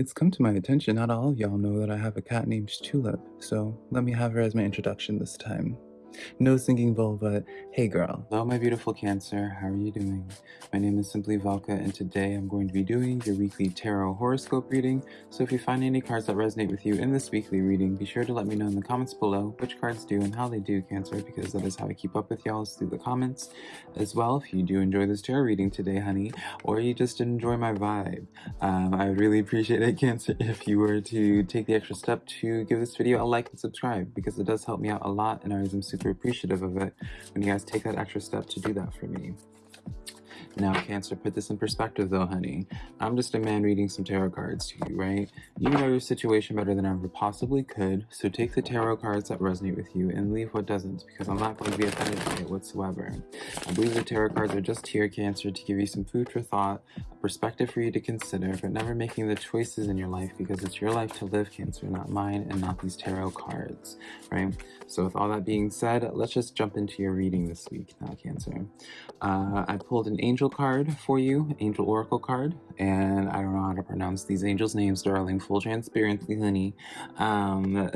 It's come to my attention not all of y'all know that I have a cat named Tulip, so let me have her as my introduction this time. No singing vulva, hey girl. Hello my beautiful Cancer, how are you doing? My name is Simply Velka and today I'm going to be doing your weekly tarot horoscope reading, so if you find any cards that resonate with you in this weekly reading, be sure to let me know in the comments below which cards do and how they do Cancer, because that is how I keep up with y'all through the comments. As well, if you do enjoy this tarot reading today, honey, or you just enjoy my vibe, um, I would really appreciate it, Cancer, if you were to take the extra step to give this video a like and subscribe, because it does help me out a lot and I am super super appreciative of it when you guys take that extra step to do that for me. Now, Cancer, put this in perspective though, honey. I'm just a man reading some tarot cards to you, right? You know your situation better than I ever possibly could, so take the tarot cards that resonate with you and leave what doesn't, because I'm not going to be offended by it whatsoever. I believe the tarot cards are just here, Cancer, to give you some food for thought, a perspective for you to consider, but never making the choices in your life because it's your life to live, Cancer, not mine and not these tarot cards, right? So with all that being said, let's just jump into your reading this week now, Cancer. Uh, I pulled an angel card for you, angel oracle card, and I don't know how to pronounce these angels' names, darling, full transparency, honey. Um,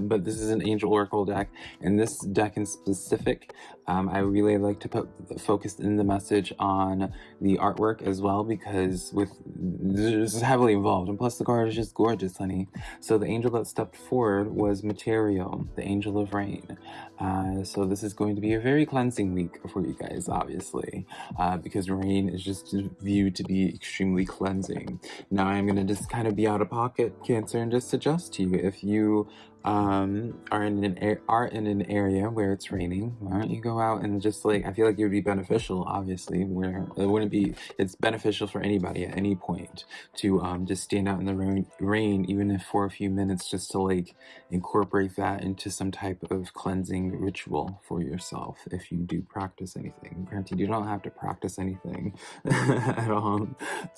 but this is an angel oracle deck, and this deck in specific, um, I really like to put the focus in the message on the artwork as well, because with this is heavily involved, and plus the card is just gorgeous, honey. So the angel that stepped forward was Material, the angel of rain. Uh, so this is going to be a very cleansing week for you guys, obviously, uh, because rain is just viewed to be extremely cleansing. Now I'm going to just kind of be out of pocket, Cancer, and just suggest to you if you um, are in an are in an area where it's raining, why don't you go out and just like I feel like it would be beneficial, obviously, where it wouldn't be. It's beneficial for anybody at any point to um, just stand out in the rain, rain, even if for a few minutes, just to like incorporate that into some type of cleansing ritual for yourself. If you do practice anything, granted, you don't have to practice anything at all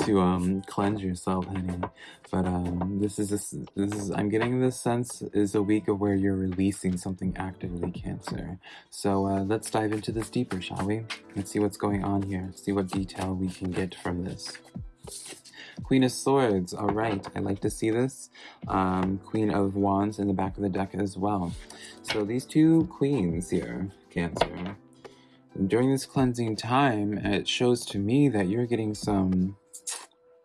to um, cleanse yourself, honey. But um, this is this, this is I'm getting this sense is is a week of where you're releasing something actively, Cancer. So uh, let's dive into this deeper, shall we? Let's see what's going on here, see what detail we can get from this. Queen of Swords, all right, I like to see this. Um, Queen of Wands in the back of the deck as well. So these two queens here, Cancer, during this cleansing time, it shows to me that you're getting some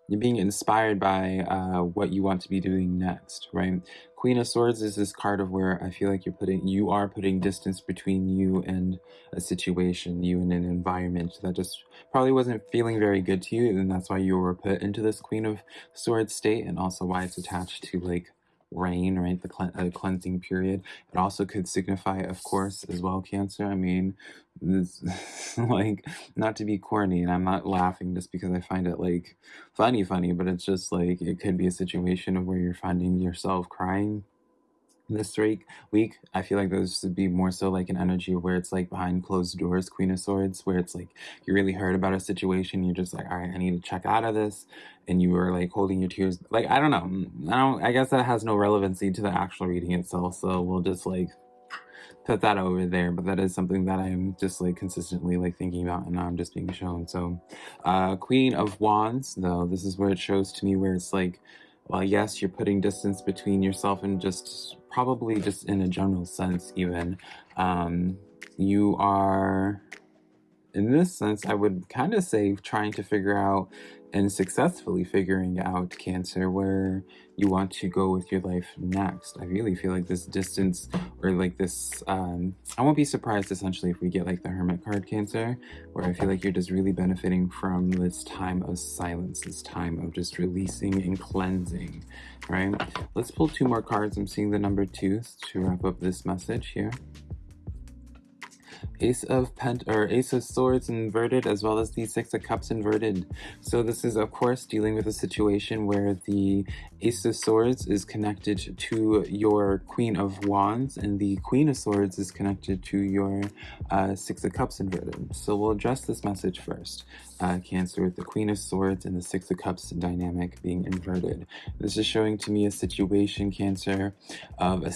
you're being inspired by uh, what you want to be doing next, right? Queen of Swords is this card of where I feel like you're putting, you are putting distance between you and a situation, you and an environment that just probably wasn't feeling very good to you, and that's why you were put into this Queen of Swords state, and also why it's attached to like rain, right? The uh, cleansing period. It also could signify, of course, as well, Cancer. I mean, this, like, not to be corny, and I'm not laughing just because I find it, like, funny, funny, but it's just, like, it could be a situation of where you're finding yourself crying this week week i feel like those would be more so like an energy where it's like behind closed doors queen of swords where it's like you really heard about a situation you're just like all right i need to check out of this and you were like holding your tears like i don't know mm, i don't i guess that has no relevancy to the actual reading itself so we'll just like put that over there but that is something that i'm just like consistently like thinking about and now i'm just being shown so uh queen of wands though this is where it shows to me where it's like well yes you're putting distance between yourself and just probably just in a general sense even. Um you are in this sense i would kind of say trying to figure out and successfully figuring out cancer where you want to go with your life next. I really feel like this distance or like this um i won't be surprised essentially if we get like the hermit card cancer where i feel like you're just really benefiting from this time of silence this time of just releasing and cleansing right? Let's pull two more cards. I'm seeing the number two to wrap up this message here. Ace of Pent or Ace of Swords inverted as well as the Six of Cups inverted. So this is of course dealing with a situation where the Ace of Swords is connected to your Queen of Wands and the Queen of Swords is connected to your uh, Six of Cups inverted. So we'll address this message first. Uh, Cancer with the Queen of Swords and the Six of Cups dynamic being inverted. This is showing to me a situation, Cancer, of a,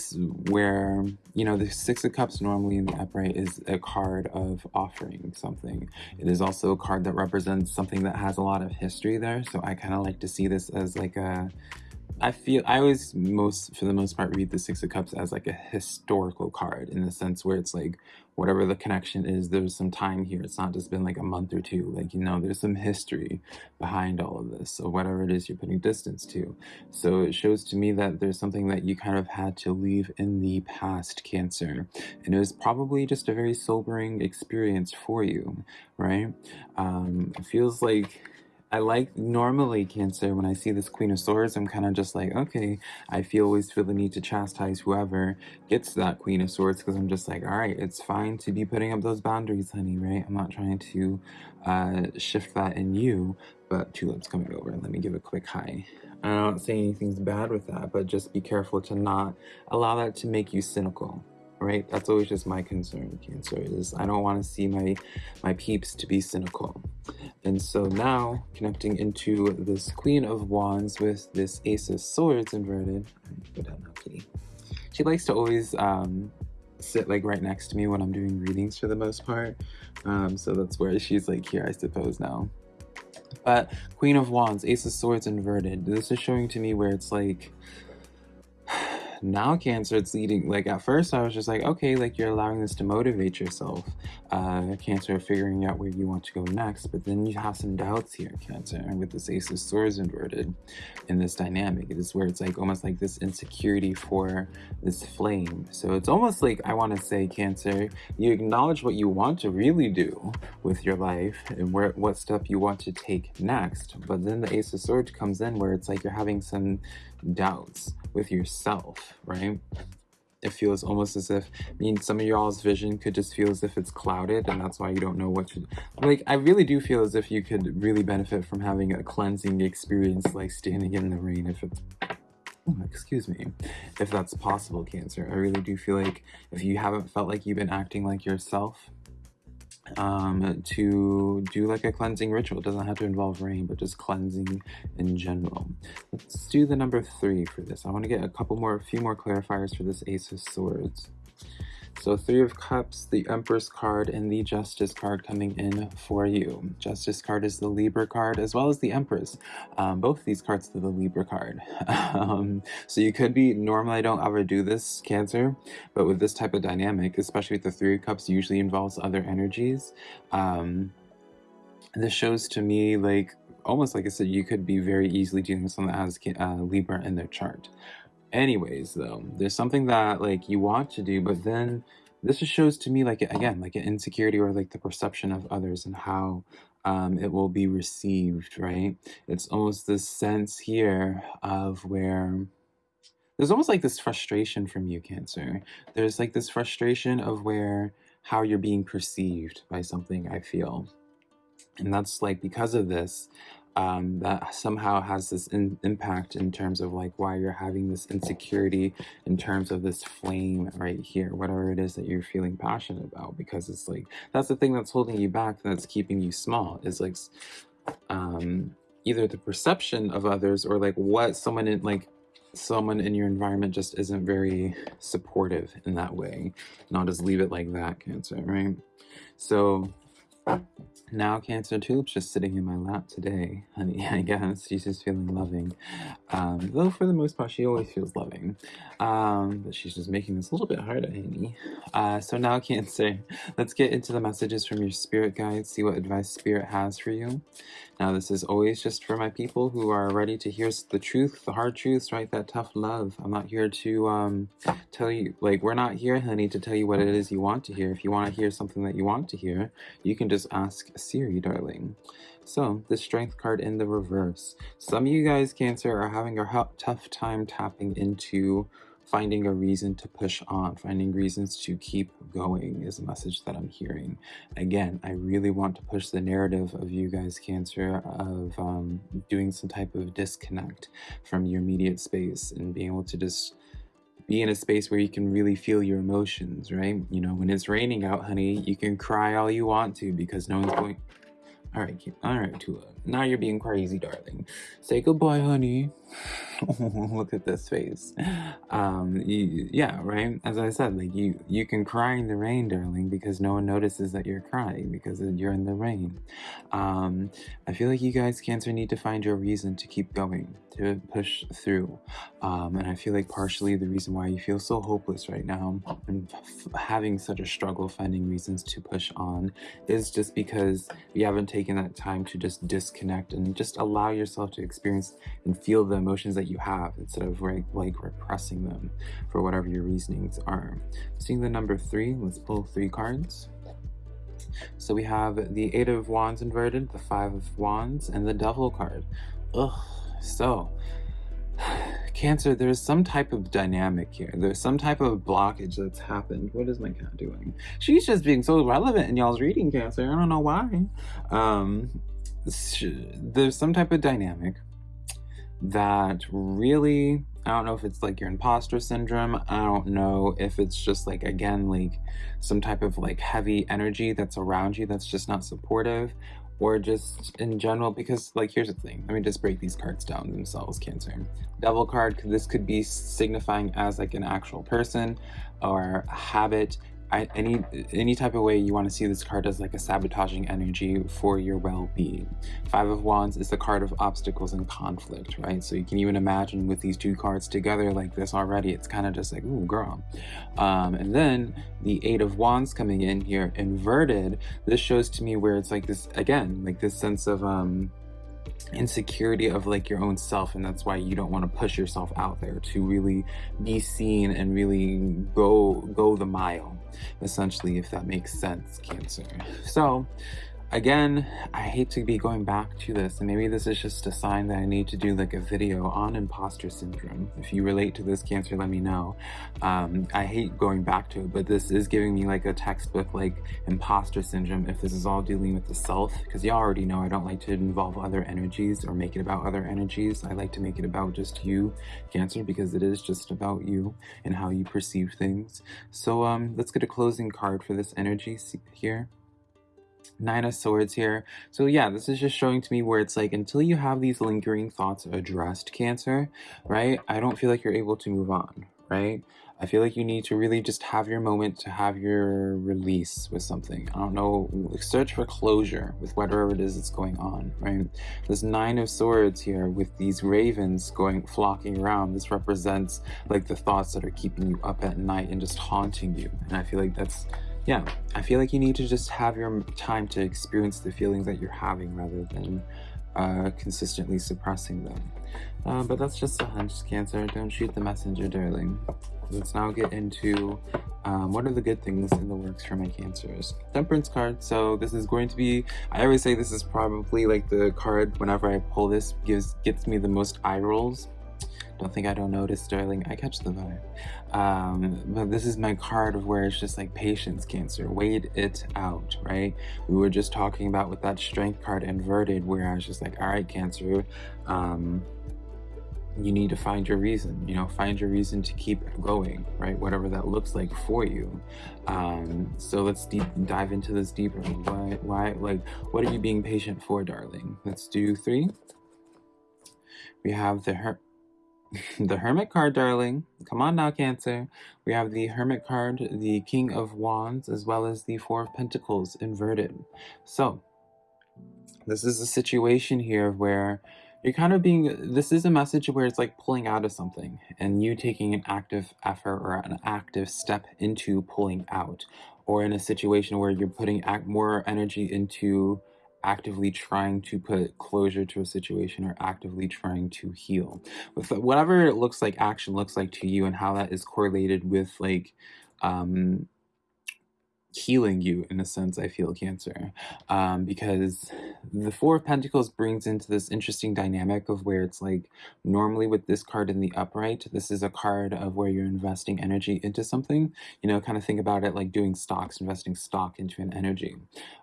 where, you know, the Six of Cups normally in the upright is a card of offering something. It is also a card that represents something that has a lot of history there. So I kind of like to see this as like a I feel I always most for the most part read the Six of Cups as like a historical card in the sense where it's like whatever the connection is, there's some time here. It's not just been like a month or two. Like you know, there's some history behind all of this. So whatever it is you're putting distance to. So it shows to me that there's something that you kind of had to leave in the past, Cancer, and it was probably just a very sobering experience for you, right? Um, it feels like I like normally Cancer when I see this Queen of Swords, I'm kind of just like, okay, I feel always feel the need to chastise whoever gets that Queen of Swords because I'm just like, all right, it's fine to be putting up those boundaries, honey, right? I'm not trying to uh, shift that in you, but Tulip's coming over. And let me give a quick hi. I'm not saying anything's bad with that, but just be careful to not allow that to make you cynical right? That's always just my concern, Cancer, is I don't want to see my, my peeps to be cynical. And so now, connecting into this Queen of Wands with this Ace of Swords inverted. She likes to always um, sit like right next to me when I'm doing readings for the most part. Um, so that's where she's like here, I suppose now. But Queen of Wands, Ace of Swords inverted. This is showing to me where it's like, now cancer it's leading like at first i was just like okay like you're allowing this to motivate yourself uh cancer figuring out where you want to go next but then you have some doubts here cancer and with this ace of swords inverted in this dynamic it is where it's like almost like this insecurity for this flame. So it's almost like i want to say cancer you acknowledge what you want to really do with your life and where what step you want to take next but then the ace of swords comes in where it's like you're having some doubts with yourself, right? It feels almost as if, I mean, some of y'all's vision could just feel as if it's clouded and that's why you don't know what to, like, I really do feel as if you could really benefit from having a cleansing experience, like standing in the rain if it's, oh, excuse me, if that's possible, Cancer. I really do feel like if you haven't felt like you've been acting like yourself, um, to do like a cleansing ritual. It doesn't have to involve rain, but just cleansing in general. Let's do the number three for this. I want to get a couple more, a few more clarifiers for this Ace of Swords. So Three of Cups, the Empress card, and the Justice card coming in for you. Justice card is the Libra card, as well as the Empress. Um, both these cards are the Libra card. um, so you could be, normally I don't ever do this, Cancer, but with this type of dynamic, especially with the Three of Cups, usually involves other energies. Um, this shows to me like almost like I said, you could be very easily dealing with someone that has uh, Libra in their chart. Anyways, though, there's something that like you want to do, but then this just shows to me like again like an insecurity or like the perception of others and how um, it will be received, right? It's almost this sense here of where there's almost like this frustration from you, Cancer. There's like this frustration of where how you're being perceived by something, I feel. And that's like because of this, um, that somehow has this in, impact in terms of like why you're having this insecurity in terms of this flame right here, whatever it is that you're feeling passionate about, because it's like, that's the thing that's holding you back, that's keeping you small, is like um, either the perception of others or like what someone in like, someone in your environment just isn't very supportive in that way. And I'll just leave it like that, Cancer, right? So now Cancer Tulip's just sitting in my lap today, honey, I guess. She's just feeling loving. Um, though for the most part, she always feels loving. Um, but she's just making this a little bit harder, honey. Uh, so now Cancer, let's get into the messages from your spirit guide, see what advice spirit has for you. Now this is always just for my people who are ready to hear the truth, the hard truths, right? That tough love. I'm not here to um, tell you, like, we're not here, honey, to tell you what it is you want to hear. If you want to hear something that you want to hear, you can just ask Siri, darling. So, the strength card in the reverse. Some of you guys, Cancer, are having a tough time tapping into finding a reason to push on, finding reasons to keep going is a message that I'm hearing. Again, I really want to push the narrative of you guys, Cancer, of um, doing some type of disconnect from your immediate space and being able to just be in a space where you can really feel your emotions, right? You know, when it's raining out, honey, you can cry all you want to because no one's going... All right, all right, Tula. Now you're being crazy, darling. Say goodbye, honey. look at this face um you, yeah right as i said like you you can cry in the rain darling because no one notices that you're crying because you're in the rain um i feel like you guys cancer need to find your reason to keep going to push through um and i feel like partially the reason why you feel so hopeless right now and having such a struggle finding reasons to push on is just because you haven't taken that time to just disconnect and just allow yourself to experience and feel the emotions that you have instead of like, like repressing them for whatever your reasonings are. Seeing the number three, let's pull three cards. So we have the Eight of Wands inverted, the Five of Wands, and the Devil card. Ugh, so Cancer, there's some type of dynamic here. There's some type of blockage that's happened. What is my cat doing? She's just being so relevant in y'all's reading, Cancer. I don't know why. Um, there's some type of dynamic that really I don't know if it's like your imposter syndrome. I don't know if it's just like, again, like some type of like heavy energy that's around you that's just not supportive or just in general, because like, here's the thing. Let me just break these cards down themselves, Cancer. Devil card, this could be signifying as like an actual person or a habit I, any any type of way you want to see this card as like a sabotaging energy for your well-being. Five of Wands is the card of obstacles and conflict, right? So you can even imagine with these two cards together like this already, it's kind of just like, ooh, girl. Um, and then the Eight of Wands coming in here inverted, this shows to me where it's like this, again, like this sense of, um, insecurity of like your own self and that's why you don't want to push yourself out there to really be seen and really go go the mile essentially if that makes sense cancer. So Again, I hate to be going back to this, and maybe this is just a sign that I need to do like a video on imposter syndrome. If you relate to this cancer, let me know. Um, I hate going back to it, but this is giving me like a textbook like imposter syndrome if this is all dealing with the self, because y'all already know I don't like to involve other energies or make it about other energies. I like to make it about just you, cancer, because it is just about you and how you perceive things. So um, let's get a closing card for this energy here. Nine of Swords here. So yeah, this is just showing to me where it's like, until you have these lingering thoughts addressed, Cancer, right? I don't feel like you're able to move on, right? I feel like you need to really just have your moment to have your release with something. I don't know, search for closure with whatever it is that's going on, right? This Nine of Swords here with these ravens going flocking around, this represents like the thoughts that are keeping you up at night and just haunting you. And I feel like that's yeah, I feel like you need to just have your time to experience the feelings that you're having rather than uh, consistently suppressing them. Uh, but that's just a hunch, Cancer. Don't shoot the messenger, darling. Let's now get into um, what are the good things in the works for my cancers. Temperance card. So this is going to be, I always say this is probably like the card whenever I pull this gives gets me the most eye rolls don't think I don't notice, darling. I catch the vibe. Um, but this is my card of where it's just like patience, Cancer. Wait it out, right? We were just talking about with that strength card inverted, where I was just like, all right, Cancer, um, you need to find your reason you know find your reason to keep going right whatever that looks like for you um so let's deep dive into this deeper why why like what are you being patient for darling let's do three we have the her the Hermit card, darling. Come on now, Cancer. We have the Hermit card, the King of Wands, as well as the Four of Pentacles inverted. So, this is a situation here where you're kind of being, this is a message where it's like pulling out of something and you taking an active effort or an active step into pulling out. Or in a situation where you're putting more energy into actively trying to put closure to a situation or actively trying to heal. With whatever it looks like action looks like to you and how that is correlated with like um healing you in a sense i feel cancer um, because the four of pentacles brings into this interesting dynamic of where it's like normally with this card in the upright this is a card of where you're investing energy into something you know kind of think about it like doing stocks investing stock into an energy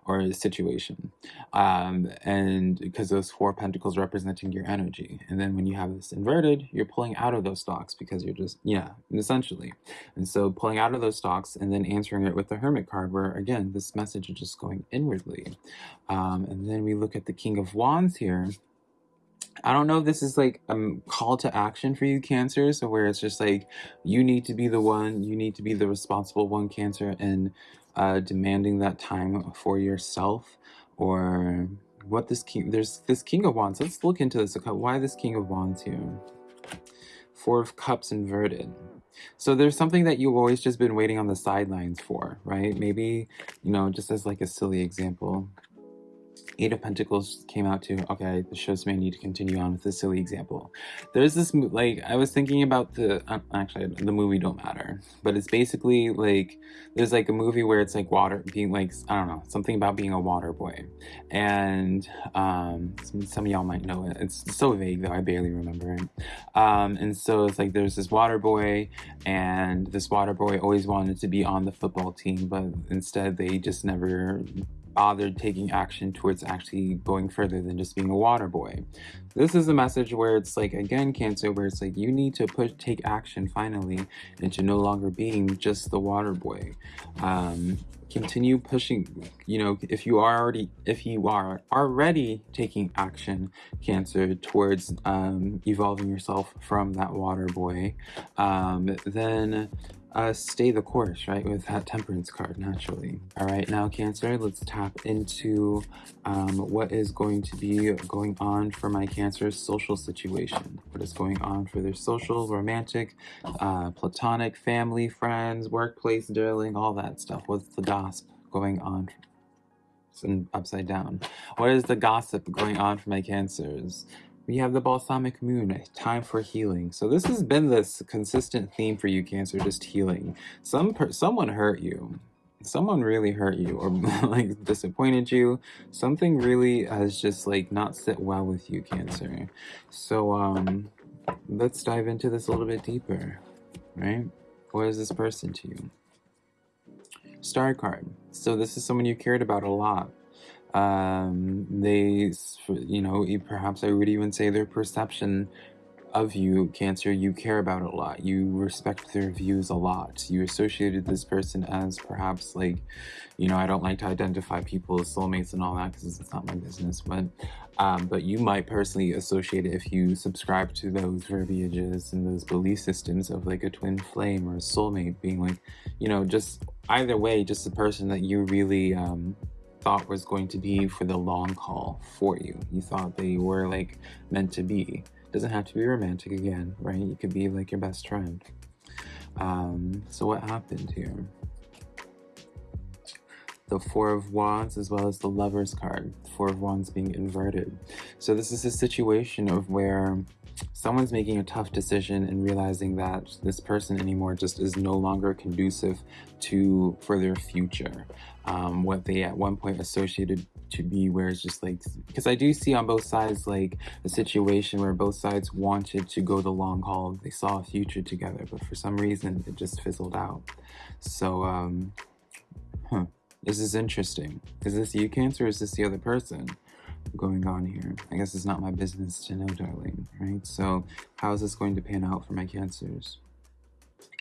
or a situation um, and because those four pentacles representing your energy and then when you have this inverted you're pulling out of those stocks because you're just yeah essentially and so pulling out of those stocks and then answering it with the hermit card card where again this message is just going inwardly um, and then we look at the king of wands here I don't know if this is like a call to action for you, Cancer. So where it's just like you need to be the one, you need to be the responsible one, Cancer, and uh, demanding that time for yourself, or what this king. There's this King of Wands. Let's look into this. Why this King of Wands here? Four of Cups inverted. So there's something that you've always just been waiting on the sidelines for, right? Maybe, you know, just as like a silly example. Eight of Pentacles came out too. Okay, this shows I need to continue on with this silly example. There's this, like, I was thinking about the, uh, actually, the movie don't matter, but it's basically like, there's like a movie where it's like water, being like, I don't know, something about being a water boy. And um, some, some of y'all might know it. It's so vague though, I barely remember it. Um, and so it's like there's this water boy, and this water boy always wanted to be on the football team, but instead they just never bothered taking action towards actually going further than just being a water boy. This is a message where it's like, again, Cancer, where it's like you need to put take action finally into no longer being just the water boy. Um, continue pushing, you know, if you are already, if you are already taking action, Cancer, towards um, evolving yourself from that water boy, um, then uh, stay the course, right, with that temperance card, naturally. All right, now Cancer, let's tap into um, what is going to be going on for my Cancer's social situation. What is going on for their social, romantic, uh, platonic, family, friends, workplace, darling, all that stuff. What's the gossip going on? And upside down. What is the gossip going on for my Cancers? We have the balsamic moon, time for healing. So this has been this consistent theme for you, Cancer, just healing. Some someone hurt you. Someone really hurt you or like disappointed you. Something really has just like not sit well with you, Cancer. So um let's dive into this a little bit deeper, right? What is this person to you? Star card. So this is someone you cared about a lot um, they, you know, perhaps I would even say their perception of you, Cancer, you care about a lot. You respect their views a lot. You associated this person as perhaps like, you know, I don't like to identify people as soulmates and all that because it's not my business, but um, but you might personally associate it if you subscribe to those verbiages and those belief systems of like a twin flame or a soulmate being like, you know, just either way, just a person that you really um, thought was going to be for the long haul for you. You thought they were like meant to be. Doesn't have to be romantic again, right? You could be like your best friend. Um, so what happened here? The Four of Wands as well as the Lover's card. Four of Wands being inverted. So this is a situation of where someone's making a tough decision and realizing that this person anymore just is no longer conducive to for their future. Um, what they at one point associated to be where it's just like because I do see on both sides like a situation where both sides wanted to go the long haul. They saw a future together but for some reason it just fizzled out. So um huh this is interesting. Is this you cancer or is this the other person going on here. I guess it's not my business to know, darling, right? So how is this going to pan out for my cancers?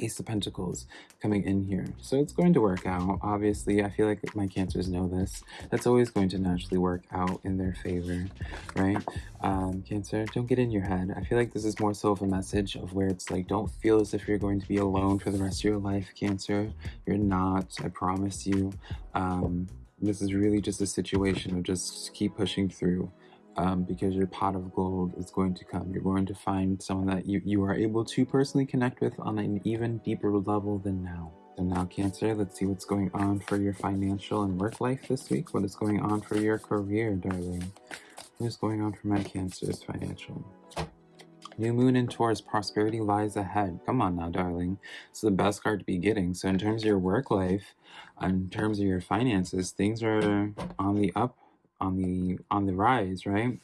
Ace of Pentacles coming in here. So it's going to work out. Obviously, I feel like my cancers know this. That's always going to naturally work out in their favor, right? Um, cancer, don't get in your head. I feel like this is more so of a message of where it's like, don't feel as if you're going to be alone for the rest of your life, Cancer. You're not, I promise you. Um, this is really just a situation of just keep pushing through um, because your pot of gold is going to come. You're going to find someone that you, you are able to personally connect with on an even deeper level than now. So now Cancer, let's see what's going on for your financial and work life this week. What is going on for your career, darling? What is going on for my Cancer's financial? New Moon in Taurus, prosperity lies ahead. Come on now, darling. It's the best card to be getting. So in terms of your work life, in terms of your finances, things are on the up, on the on the rise, right?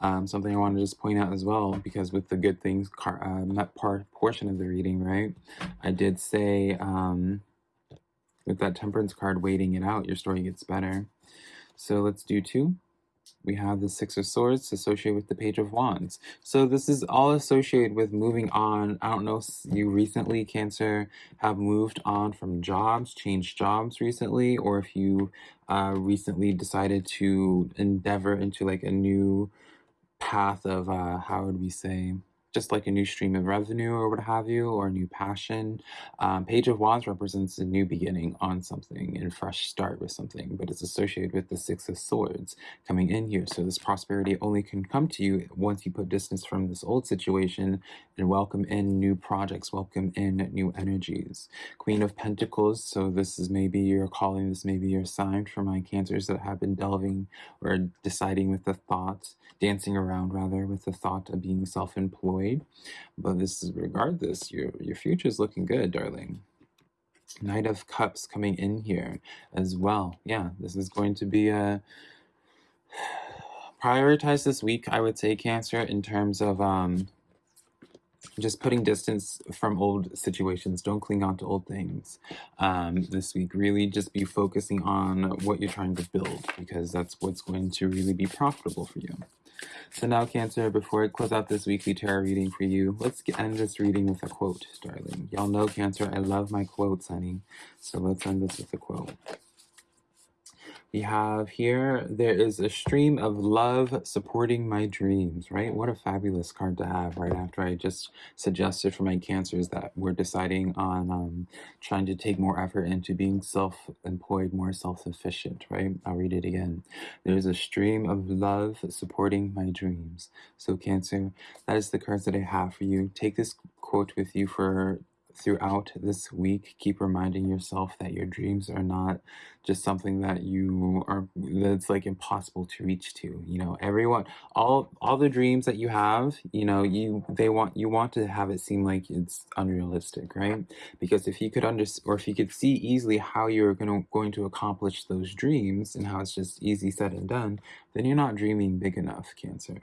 Um, something I want to just point out as well, because with the good things uh, part portion of the reading, right? I did say um, with that temperance card waiting it out, your story gets better. So let's do two we have the Six of Swords associated with the Page of Wands. So this is all associated with moving on. I don't know if you recently, Cancer, have moved on from jobs, changed jobs recently, or if you uh, recently decided to endeavor into like a new path of uh, how would we say just like a new stream of revenue or what have you, or a new passion. Um, Page of Wands represents a new beginning on something and fresh start with something, but it's associated with the Six of Swords coming in here. So this prosperity only can come to you once you put distance from this old situation and welcome in new projects, welcome in new energies. Queen of Pentacles, so this is maybe your calling, this may be your sign for my cancers that have been delving or deciding with the thought, dancing around rather, with the thought of being self-employed but this is regardless, your your future is looking good, darling. Knight of Cups coming in here as well. Yeah, this is going to be a prioritize this week, I would say, Cancer, in terms of um, just putting distance from old situations. Don't cling on to old things um, this week. Really just be focusing on what you're trying to build because that's what's going to really be profitable for you. So now, Cancer, before I close out this weekly tarot reading for you, let's end this reading with a quote, darling. Y'all know, Cancer, I love my quotes, honey. So let's end this with a quote. We have here, there is a stream of love supporting my dreams, right? What a fabulous card to have right after I just suggested for my cancers that we're deciding on um, trying to take more effort into being self-employed, more self-sufficient, right? I'll read it again. There's a stream of love supporting my dreams. So Cancer, that is the cards that I have for you. Take this quote with you for throughout this week keep reminding yourself that your dreams are not just something that you are that's like impossible to reach to you know? Everyone all all the dreams that you have you know you they want you want to have it seem like it's unrealistic right? Because if you could under or if you could see easily how you're going to going to accomplish those dreams and how it's just easy said and done then you're not dreaming big enough cancer.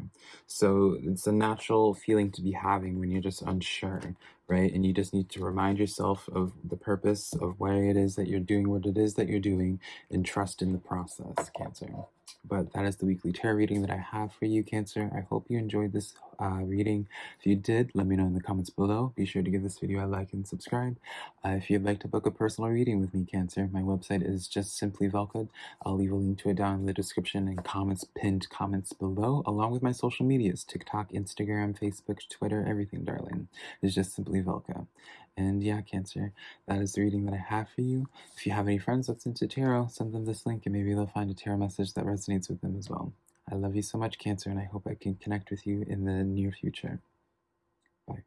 So it's a natural feeling to be having when you're just unsure right? And you just need to remind yourself of the purpose of why it is that you're doing what it is that you're doing and trust in the process, Cancer. But that is the weekly tarot reading that I have for you, Cancer. I hope you enjoyed this uh, reading. If you did, let me know in the comments below. Be sure to give this video a like and subscribe. Uh, if you'd like to book a personal reading with me, Cancer, my website is just simply Velka. I'll leave a link to it down in the description and comments, pinned comments below, along with my social medias, TikTok, Instagram, Facebook, Twitter, everything, darling. It's just simply Velka. And yeah, Cancer, that is the reading that I have for you. If you have any friends that's into tarot, send them this link and maybe they'll find a tarot message that resonates with them as well. I love you so much, Cancer, and I hope I can connect with you in the near future. Bye.